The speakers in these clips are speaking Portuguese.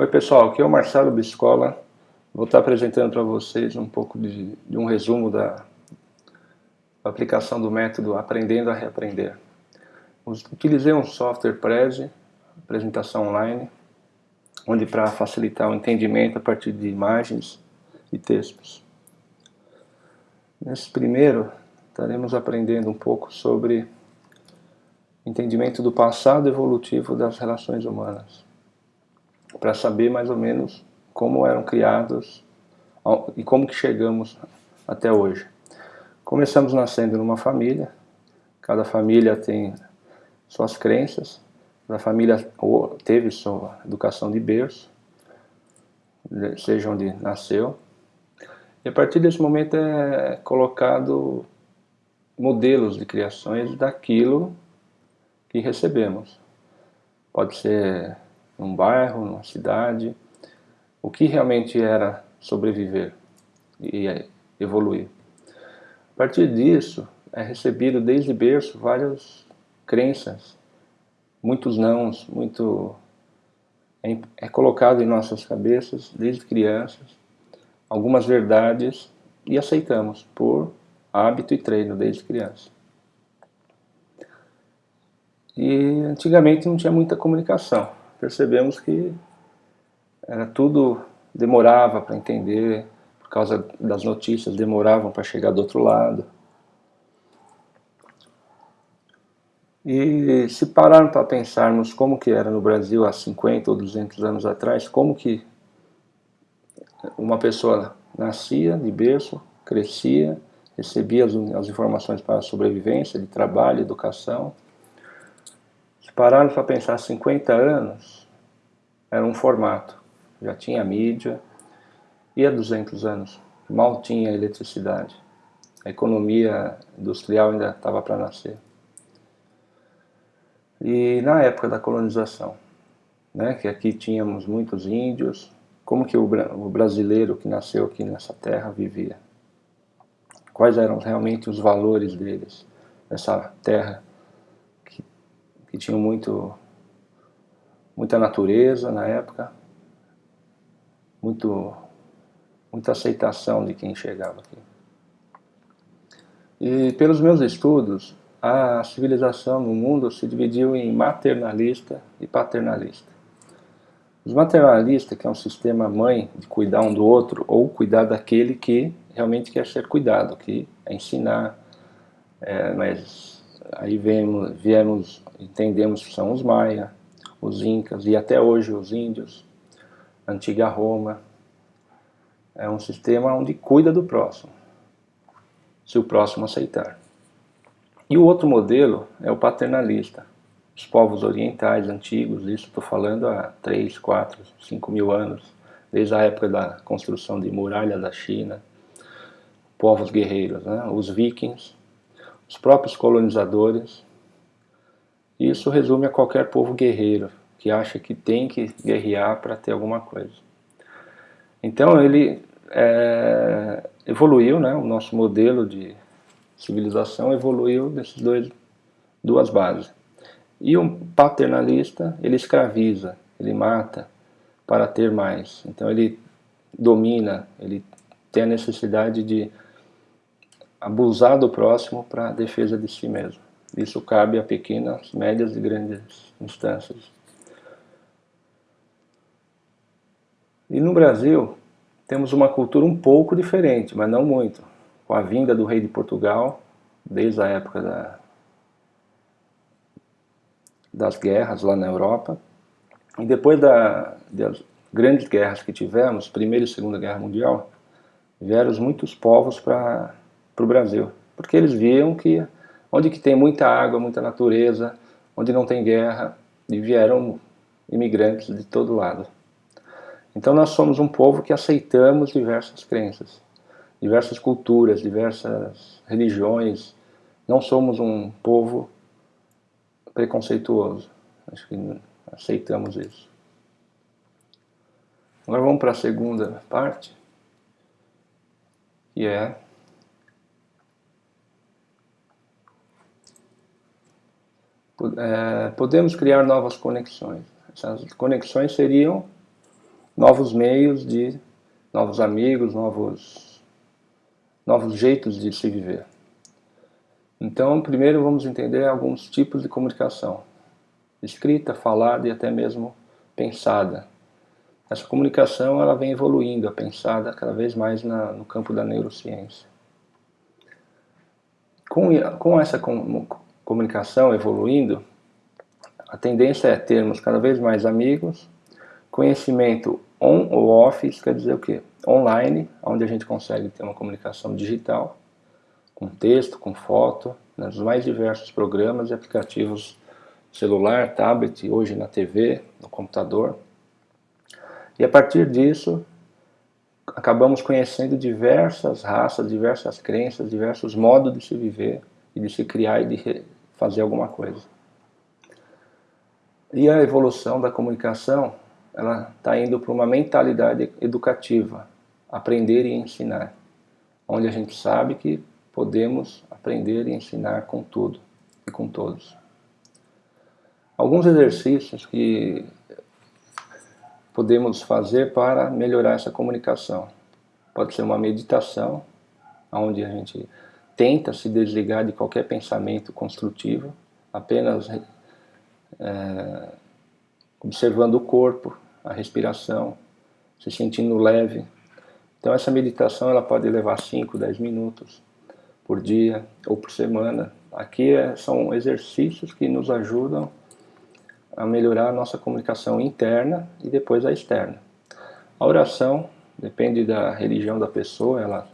Oi pessoal, aqui é o Marcelo Biscola. Vou estar apresentando para vocês um pouco de, de, um resumo da aplicação do método Aprendendo a Reaprender. Utilizei um software Prezi, apresentação online, onde para facilitar o entendimento a partir de imagens e textos. Nesse primeiro, estaremos aprendendo um pouco sobre entendimento do passado evolutivo das relações humanas para saber mais ou menos como eram criados e como que chegamos até hoje. Começamos nascendo numa família, cada família tem suas crenças, a família teve sua educação de berço, seja onde nasceu, e a partir desse momento é colocado modelos de criações daquilo que recebemos. Pode ser num bairro, numa cidade, o que realmente era sobreviver e evoluir. A partir disso, é recebido desde berço várias crenças, muitos nãos, muito é, é colocado em nossas cabeças desde crianças algumas verdades e aceitamos por hábito e treino desde criança. E antigamente não tinha muita comunicação percebemos que era tudo demorava para entender, por causa das notícias, demoravam para chegar do outro lado. E se pararmos para pensarmos como que era no Brasil há 50 ou 200 anos atrás, como que uma pessoa nascia de berço, crescia, recebia as, as informações para a sobrevivência, de trabalho, educação, se pararmos para pensar 50 anos, era um formato. Já tinha mídia, e há 200 anos, mal tinha eletricidade. A economia industrial ainda estava para nascer. E na época da colonização, né, que aqui tínhamos muitos índios, como que o, o brasileiro que nasceu aqui nessa terra vivia? Quais eram realmente os valores deles, nessa terra que tinham muito, muita natureza na época, muito, muita aceitação de quem chegava aqui. E pelos meus estudos, a civilização no mundo se dividiu em maternalista e paternalista. Os maternalistas, que é um sistema mãe de cuidar um do outro, ou cuidar daquele que realmente quer ser cuidado, que é ensinar, é, mas aí viemos, viemos, entendemos que são os maia, os incas e até hoje os índios, antiga Roma. É um sistema onde cuida do próximo, se o próximo aceitar. E o outro modelo é o paternalista. Os povos orientais antigos, isso estou falando há 3, 4, 5 mil anos, desde a época da construção de muralha da China, povos guerreiros, né? os vikings, os próprios colonizadores. Isso resume a qualquer povo guerreiro, que acha que tem que guerrear para ter alguma coisa. Então ele é, evoluiu, né, o nosso modelo de civilização evoluiu desses dois, duas bases. E o paternalista, ele escraviza, ele mata para ter mais. Então ele domina, ele tem a necessidade de abusar do próximo para a defesa de si mesmo. Isso cabe a pequenas, médias e grandes instâncias. E no Brasil, temos uma cultura um pouco diferente, mas não muito. Com a vinda do rei de Portugal, desde a época da, das guerras lá na Europa, e depois da, das grandes guerras que tivemos, Primeira e Segunda Guerra Mundial, vieram muitos povos para para o Brasil. Porque eles viam que onde que tem muita água, muita natureza, onde não tem guerra, e vieram imigrantes de todo lado. Então nós somos um povo que aceitamos diversas crenças, diversas culturas, diversas religiões. Não somos um povo preconceituoso. Acho que aceitamos isso. Agora vamos para a segunda parte, que é podemos criar novas conexões. Essas conexões seriam novos meios de novos amigos, novos, novos jeitos de se viver. Então, primeiro vamos entender alguns tipos de comunicação. Escrita, falada e até mesmo pensada. Essa comunicação ela vem evoluindo, pensada cada vez mais na, no campo da neurociência. Com, com essa com, comunicação evoluindo, a tendência é termos cada vez mais amigos, conhecimento on ou off, isso quer dizer o quê? Online, onde a gente consegue ter uma comunicação digital, com texto, com foto, nos mais diversos programas e aplicativos celular, tablet, hoje na TV, no computador. E a partir disso, acabamos conhecendo diversas raças, diversas crenças, diversos modos de se viver e de se criar e de fazer alguma coisa. E a evolução da comunicação, ela está indo para uma mentalidade educativa, aprender e ensinar, onde a gente sabe que podemos aprender e ensinar com tudo e com todos. Alguns exercícios que podemos fazer para melhorar essa comunicação. Pode ser uma meditação, onde a gente tenta se desligar de qualquer pensamento construtivo, apenas é, observando o corpo, a respiração, se sentindo leve. Então essa meditação ela pode levar 5, 10 minutos por dia ou por semana. Aqui é, são exercícios que nos ajudam a melhorar a nossa comunicação interna e depois a externa. A oração depende da religião da pessoa, ela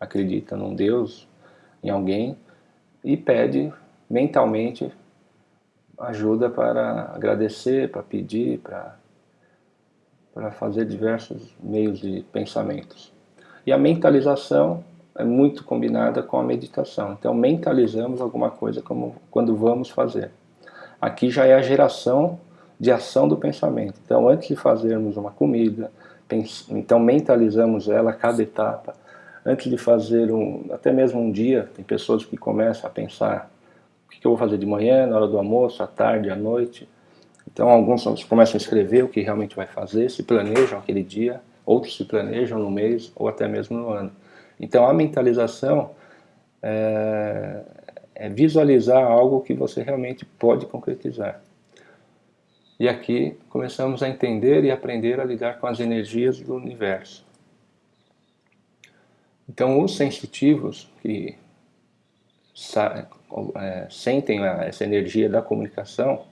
acredita num Deus, em alguém, e pede mentalmente ajuda para agradecer, para pedir, para, para fazer diversos meios de pensamentos. E a mentalização é muito combinada com a meditação. Então mentalizamos alguma coisa como quando vamos fazer. Aqui já é a geração de ação do pensamento. Então, antes de fazermos uma comida, então mentalizamos ela cada etapa. Antes de fazer um, até mesmo um dia, tem pessoas que começam a pensar o que eu vou fazer de manhã, na hora do almoço, à tarde, à noite. Então, alguns começam a escrever o que realmente vai fazer, se planejam aquele dia, outros se planejam no mês ou até mesmo no ano. Então, a mentalização é, é visualizar algo que você realmente pode concretizar. E aqui começamos a entender e aprender a lidar com as energias do universo. Então os sensitivos que é, sentem essa energia da comunicação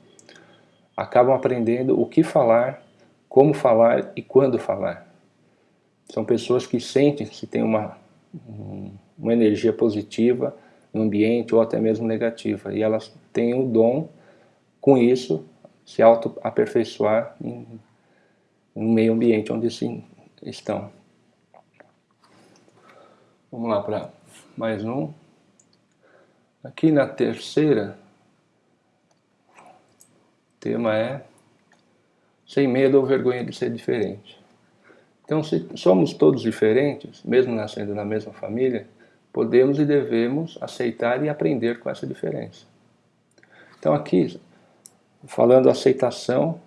acabam aprendendo o que falar, como falar e quando falar. São pessoas que sentem se tem uma, uma energia positiva, no ambiente ou até mesmo negativa. E elas têm o dom, com isso, se auto-aperfeiçoar no meio ambiente onde se estão. Vamos lá para mais um. Aqui na terceira, o tema é sem medo ou vergonha de ser diferente. Então, se somos todos diferentes, mesmo nascendo na mesma família, podemos e devemos aceitar e aprender com essa diferença. Então aqui, falando aceitação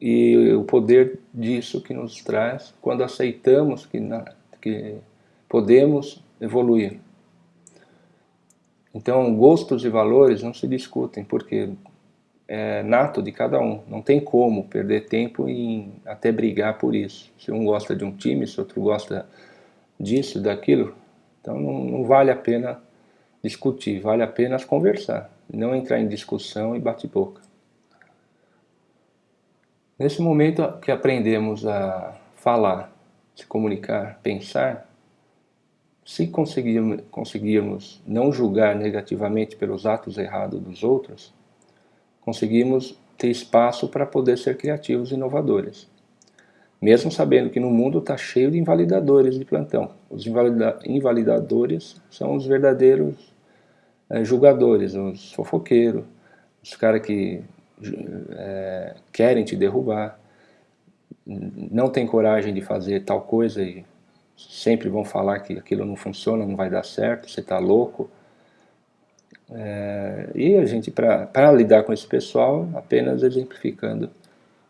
e o poder disso que nos traz quando aceitamos que, que podemos evoluir. Então gostos e valores não se discutem, porque é nato de cada um, não tem como perder tempo em até brigar por isso. Se um gosta de um time, se outro gosta disso, daquilo, então não, não vale a pena discutir, vale apenas conversar, não entrar em discussão e bate-boca. Nesse momento que aprendemos a falar, se comunicar, pensar, se conseguirmos, conseguirmos não julgar negativamente pelos atos errados dos outros, conseguimos ter espaço para poder ser criativos e inovadores mesmo sabendo que no mundo está cheio de invalidadores de plantão. Os invalida invalidadores são os verdadeiros é, julgadores, os fofoqueiros, os caras que é, querem te derrubar, não tem coragem de fazer tal coisa e sempre vão falar que aquilo não funciona, não vai dar certo, você está louco. É, e a gente, para lidar com esse pessoal, apenas exemplificando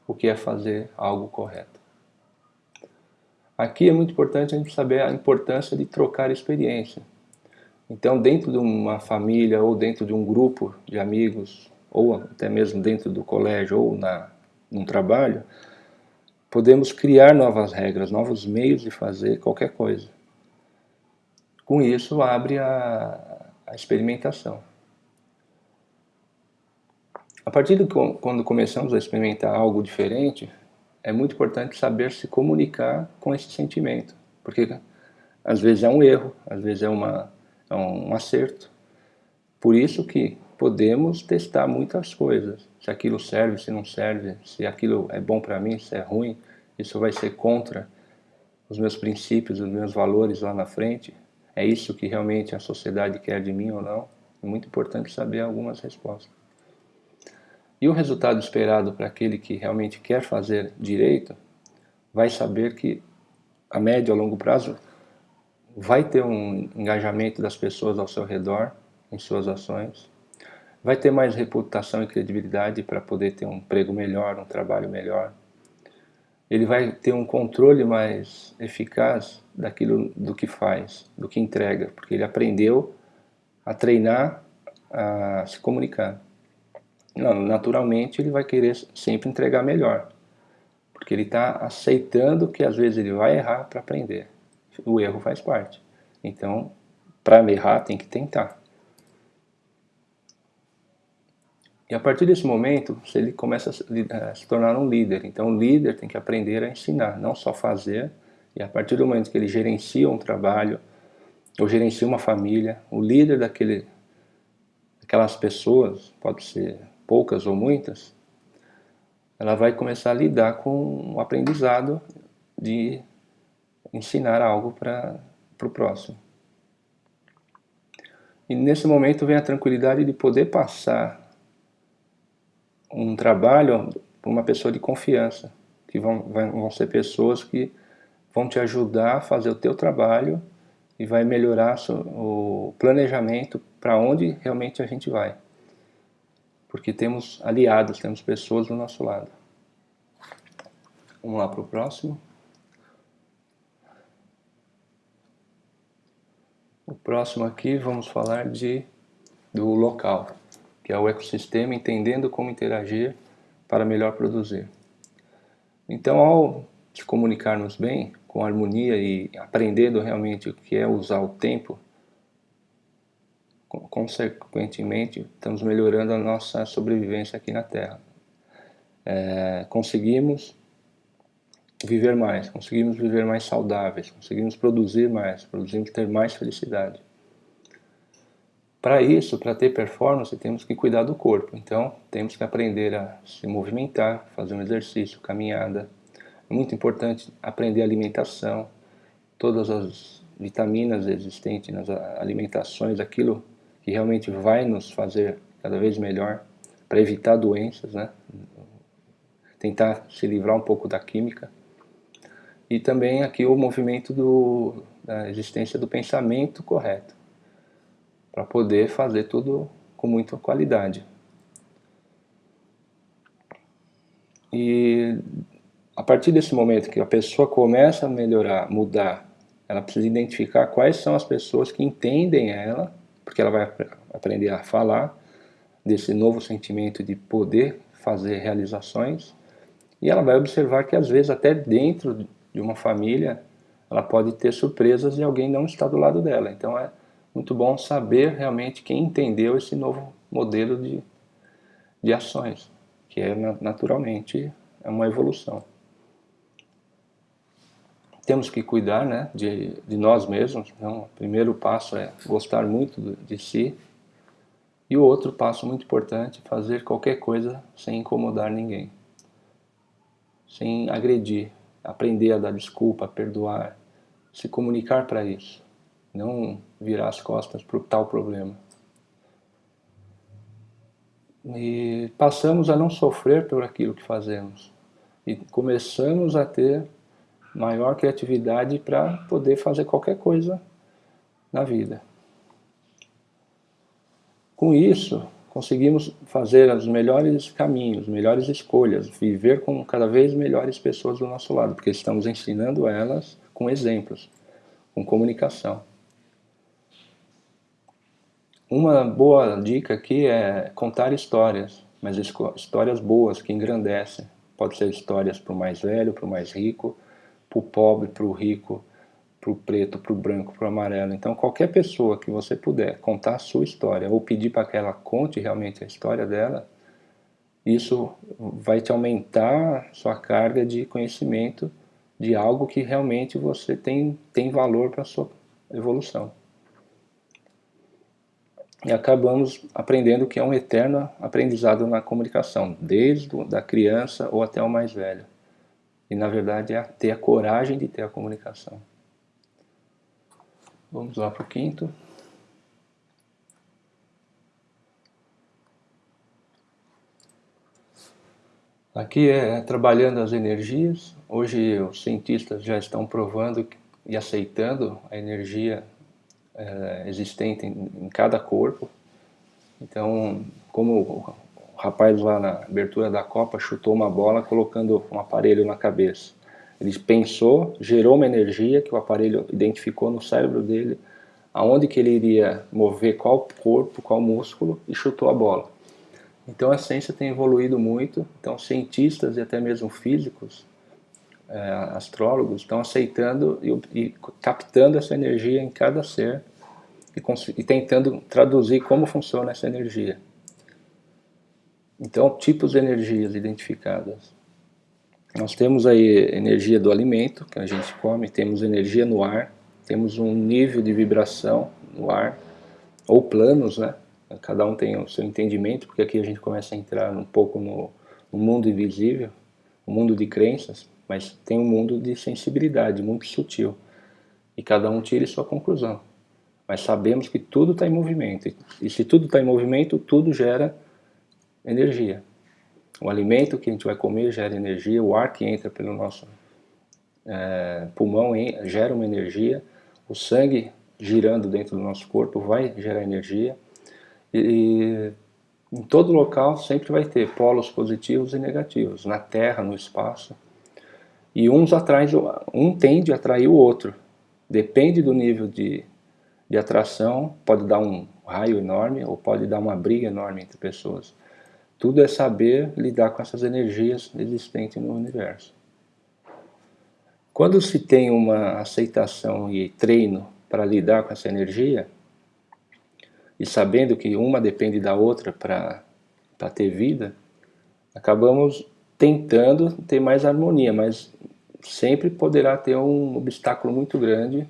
o que é fazer algo correto. Aqui é muito importante a gente saber a importância de trocar experiência. Então, dentro de uma família ou dentro de um grupo de amigos, ou até mesmo dentro do colégio ou na, num trabalho, podemos criar novas regras, novos meios de fazer qualquer coisa. Com isso, abre a, a experimentação. A partir de quando começamos a experimentar algo diferente, é muito importante saber se comunicar com esse sentimento, porque às vezes é um erro, às vezes é, uma, é um acerto. Por isso que podemos testar muitas coisas, se aquilo serve, se não serve, se aquilo é bom para mim, se é ruim, isso vai ser contra os meus princípios, os meus valores lá na frente, é isso que realmente a sociedade quer de mim ou não? É muito importante saber algumas respostas. E o resultado esperado para aquele que realmente quer fazer direito, vai saber que a médio a longo prazo vai ter um engajamento das pessoas ao seu redor em suas ações, vai ter mais reputação e credibilidade para poder ter um emprego melhor, um trabalho melhor. Ele vai ter um controle mais eficaz daquilo do que faz, do que entrega, porque ele aprendeu a treinar a se comunicar. Naturalmente ele vai querer sempre entregar melhor, porque ele está aceitando que às vezes ele vai errar para aprender. O erro faz parte. Então, para errar tem que tentar. E a partir desse momento, ele começa a se tornar um líder. Então, o líder tem que aprender a ensinar, não só fazer. E a partir do momento que ele gerencia um trabalho, ou gerencia uma família, o líder daquele, daquelas pessoas, pode ser poucas ou muitas, ela vai começar a lidar com o aprendizado de ensinar algo para o próximo. E nesse momento vem a tranquilidade de poder passar um trabalho para uma pessoa de confiança, que vão, vão ser pessoas que vão te ajudar a fazer o teu trabalho e vai melhorar o planejamento para onde realmente a gente vai. Porque temos aliados, temos pessoas do nosso lado. Vamos lá para o próximo. O próximo aqui vamos falar de, do local que é o ecossistema entendendo como interagir para melhor produzir. Então, ao se comunicarmos bem, com harmonia e aprendendo realmente o que é usar o tempo, consequentemente, estamos melhorando a nossa sobrevivência aqui na Terra. É, conseguimos viver mais, conseguimos viver mais saudáveis, conseguimos produzir mais, conseguimos ter mais felicidade. Para isso, para ter performance, temos que cuidar do corpo. Então, temos que aprender a se movimentar, fazer um exercício, caminhada. É muito importante aprender alimentação, todas as vitaminas existentes nas alimentações, aquilo que realmente vai nos fazer cada vez melhor, para evitar doenças, né? tentar se livrar um pouco da química. E também aqui o movimento do, da existência do pensamento correto para poder fazer tudo com muita qualidade. E a partir desse momento que a pessoa começa a melhorar, mudar, ela precisa identificar quais são as pessoas que entendem ela, porque ela vai aprender a falar desse novo sentimento de poder fazer realizações, e ela vai observar que às vezes até dentro de uma família ela pode ter surpresas e alguém não está do lado dela. Então é muito bom saber realmente quem entendeu esse novo modelo de, de ações, que é naturalmente é uma evolução. Temos que cuidar né, de, de nós mesmos. Então, o primeiro passo é gostar muito de si. E o outro passo muito importante é fazer qualquer coisa sem incomodar ninguém. Sem agredir. Aprender a dar desculpa, a perdoar. Se comunicar para isso não virar as costas para o tal problema. E passamos a não sofrer por aquilo que fazemos. E começamos a ter maior criatividade para poder fazer qualquer coisa na vida. Com isso, conseguimos fazer os melhores caminhos, melhores escolhas, viver com cada vez melhores pessoas do nosso lado, porque estamos ensinando elas com exemplos, com comunicação. Uma boa dica aqui é contar histórias, mas histórias boas, que engrandecem. Pode ser histórias para o mais velho, para o mais rico, para o pobre, para o rico, para o preto, para o branco, para o amarelo. Então qualquer pessoa que você puder contar a sua história ou pedir para que ela conte realmente a história dela, isso vai te aumentar sua carga de conhecimento de algo que realmente você tem, tem valor para a sua evolução. E acabamos aprendendo que é um eterno aprendizado na comunicação, desde a criança ou até o mais velho. E na verdade é ter a coragem de ter a comunicação. Vamos lá para o quinto. Aqui é trabalhando as energias. Hoje os cientistas já estão provando e aceitando a energia é, existente em, em, cada corpo. Então, como o rapaz lá na abertura da Copa chutou uma bola colocando um aparelho na cabeça. Ele pensou, gerou uma energia que o aparelho identificou no cérebro dele, aonde que ele iria mover qual corpo, qual músculo, e chutou a bola. Então a ciência tem evoluído muito, então cientistas e até mesmo físicos, é, astrólogos, estão aceitando e, e, captando essa energia em cada ser e, e tentando traduzir como funciona essa energia. Então, tipos de energias identificadas. Nós temos aí energia do alimento, que a gente come, temos energia no ar, temos um nível de vibração no ar, ou planos, né? Cada um tem o seu entendimento, porque aqui a gente começa a entrar um pouco no, no mundo invisível, o mundo de crenças, mas tem um mundo de sensibilidade, muito sutil. E cada um tira sua conclusão. Mas sabemos que tudo está em movimento. E se tudo está em movimento, tudo gera energia. O alimento que a gente vai comer gera energia, o ar que entra pelo nosso é, pulmão gera uma energia, o sangue girando dentro do nosso corpo vai gerar energia, e em todo local sempre vai ter polos positivos e negativos, na Terra, no espaço, e uns atraem, um tende a atrair o outro, depende do nível de, de atração, pode dar um raio enorme ou pode dar uma briga enorme entre pessoas. Tudo é saber lidar com essas energias existentes no universo. Quando se tem uma aceitação e treino para lidar com essa energia, e sabendo que uma depende da outra para ter vida, acabamos tentando ter mais harmonia, mas sempre poderá ter um obstáculo muito grande,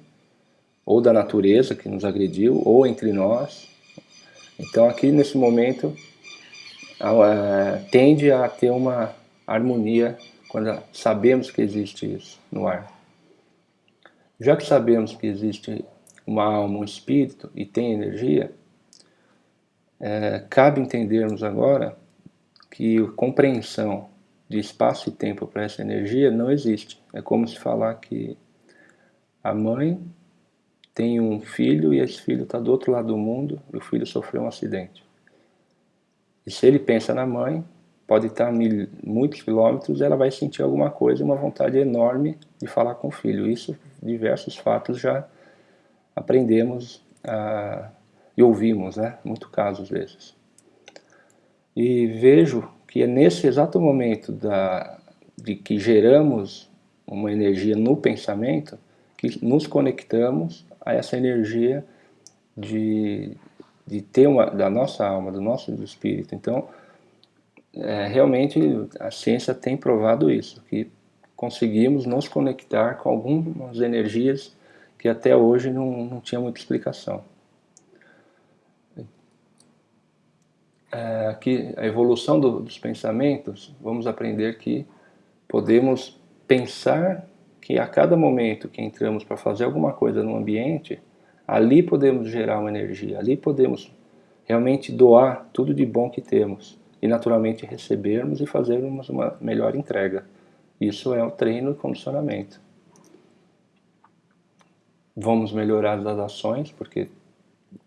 ou da natureza que nos agrediu, ou entre nós. Então aqui nesse momento tende a ter uma harmonia quando sabemos que existe isso no ar. Já que sabemos que existe uma alma, um espírito e tem energia, é, cabe entendermos agora que a compreensão de espaço e tempo para essa energia não existe. É como se falar que a mãe tem um filho e esse filho está do outro lado do mundo e o filho sofreu um acidente. E se ele pensa na mãe, pode estar a mil, muitos quilômetros, ela vai sentir alguma coisa, uma vontade enorme de falar com o filho. Isso, diversos fatos já aprendemos a, e ouvimos, né? Muito casos desses. E vejo que é nesse exato momento da, de que geramos uma energia no pensamento, que nos conectamos a essa energia de, de ter uma, da nossa alma, do nosso espírito. Então, é, realmente a ciência tem provado isso, que conseguimos nos conectar com algumas energias que até hoje não, não tinha muita explicação. É, aqui, a evolução do, dos pensamentos, vamos aprender que podemos pensar que a cada momento que entramos para fazer alguma coisa no ambiente, ali podemos gerar uma energia, ali podemos realmente doar tudo de bom que temos e naturalmente recebermos e fazermos uma melhor entrega. Isso é o treino e condicionamento. Vamos melhorar as ações, porque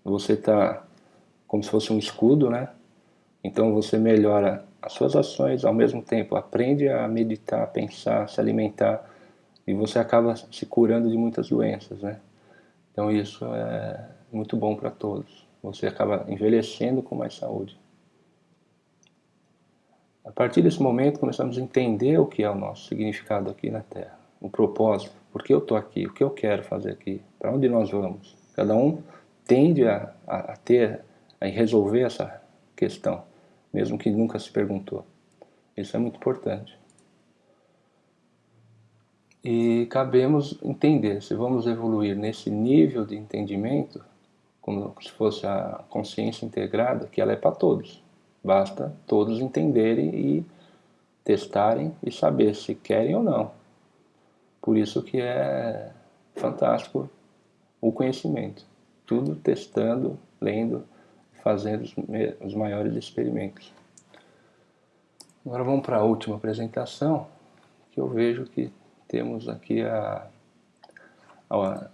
você está como se fosse um escudo, né? Então você melhora as suas ações, ao mesmo tempo aprende a meditar, pensar, se alimentar, e você acaba se curando de muitas doenças, né? Então isso é muito bom para todos. Você acaba envelhecendo com mais saúde. A partir desse momento começamos a entender o que é o nosso significado aqui na Terra, o propósito, por que eu estou aqui, o que eu quero fazer aqui, para onde nós vamos. Cada um tende a, a, a ter, a resolver essa questão, mesmo que nunca se perguntou. Isso é muito importante. E cabemos entender, se vamos evoluir nesse nível de entendimento, como se fosse a consciência integrada, que ela é para todos. Basta todos entenderem e testarem e saber se querem ou não. Por isso que é fantástico o conhecimento. Tudo testando, lendo, fazendo os maiores experimentos. Agora vamos para a última apresentação, que eu vejo que temos aqui a, a,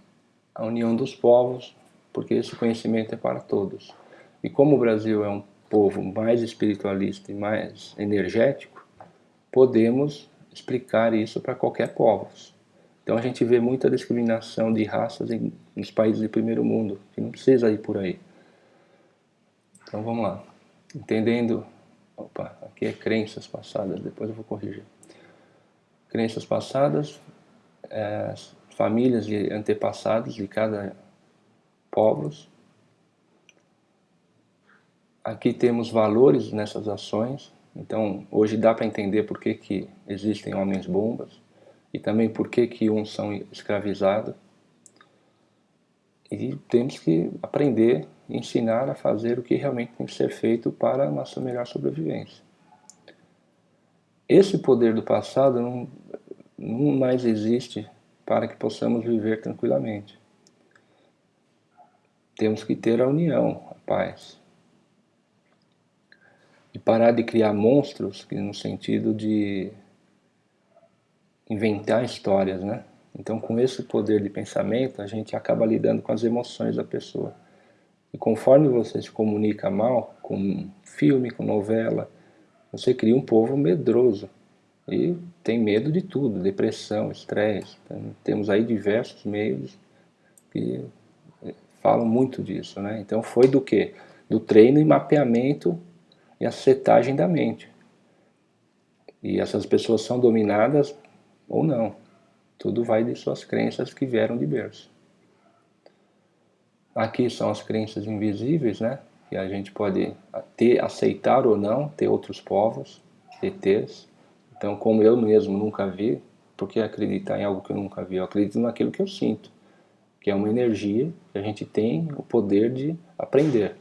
a união dos povos, porque esse conhecimento é para todos. E como o Brasil é um povo mais espiritualista e mais energético, podemos explicar isso para qualquer povo. Então a gente vê muita discriminação de raças em, nos países de primeiro mundo, que não precisa ir por aí. Então vamos lá. Entendendo Opa, aqui é crenças passadas, depois eu vou corrigir. Crenças passadas, é, famílias de antepassados de cada povos. Aqui temos valores nessas ações, então hoje dá para entender por que, que existem homens bombas e também por que, que uns são escravizados. E temos que aprender ensinar a fazer o que realmente tem que ser feito para a nossa melhor sobrevivência. Esse poder do passado não, não mais existe para que possamos viver tranquilamente. Temos que ter a união, a paz. E parar de criar monstros no sentido de inventar histórias, né? Então, com esse poder de pensamento, a gente acaba lidando com as emoções da pessoa. E conforme você se comunica mal com filme, com novela, você cria um povo medroso e tem medo de tudo, depressão, estresse. Então, temos aí diversos meios que eh, falam muito disso. Né? Então foi do que? Do treino e mapeamento e a setagem da mente. E essas pessoas são dominadas ou não. Tudo vai de suas crenças que vieram de berço. Aqui são as crenças invisíveis, né? Que a gente pode ter, aceitar ou não, ter outros povos, ETs. Então, como eu mesmo nunca vi, por que acreditar em algo que eu nunca vi? Eu acredito naquilo que eu sinto, que é uma energia que a gente tem o poder de aprender.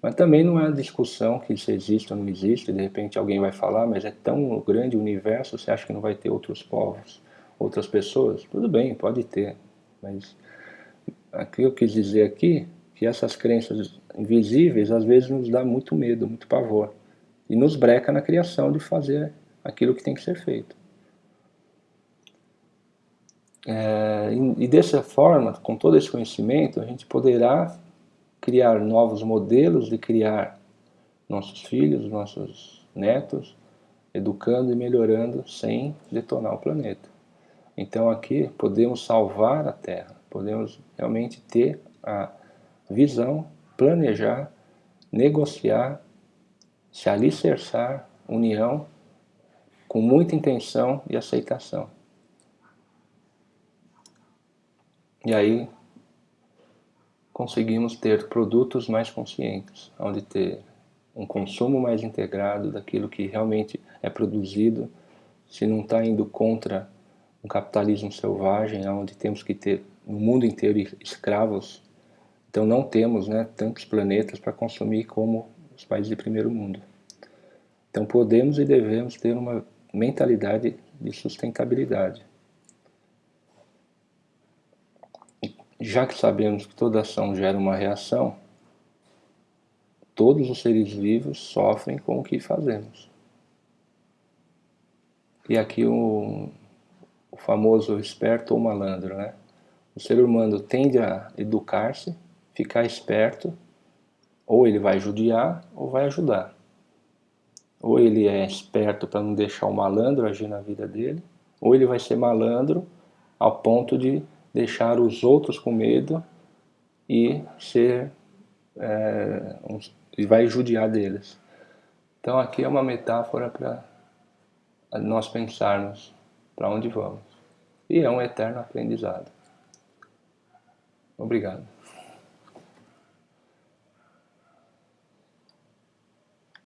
Mas também não é discussão que se existe ou não existe, de repente alguém vai falar, mas é tão grande o universo, você acha que não vai ter outros povos, outras pessoas? Tudo bem, pode ter, mas aqui eu quis dizer aqui que essas crenças invisíveis às vezes nos dá muito medo, muito pavor e nos breca na criação de fazer aquilo que tem que ser feito. É, e dessa forma, com todo esse conhecimento, a gente poderá criar novos modelos de criar nossos filhos, nossos netos, educando e melhorando sem detonar o planeta. Então aqui podemos salvar a Terra, podemos realmente ter a visão, planejar, negociar, se alicerçar, união, com muita intenção e aceitação. E aí conseguimos ter produtos mais conscientes, onde ter um consumo mais integrado daquilo que realmente é produzido, se não está indo contra um capitalismo selvagem, onde temos que ter no mundo inteiro escravos, então não temos né, tantos planetas para consumir como os países de primeiro mundo. Então podemos e devemos ter uma mentalidade de sustentabilidade. Já que sabemos que toda ação gera uma reação, todos os seres vivos sofrem com o que fazemos. E aqui o, o famoso esperto ou malandro, né? O ser humano tende a educar-se, ficar esperto, ou ele vai judiar ou vai ajudar. Ou ele é esperto para não deixar o malandro agir na vida dele, ou ele vai ser malandro ao ponto de deixar os outros com medo e ser é, um, e vai judiar deles. Então aqui é uma metáfora para nós pensarmos para onde vamos. E é um eterno aprendizado. Obrigado.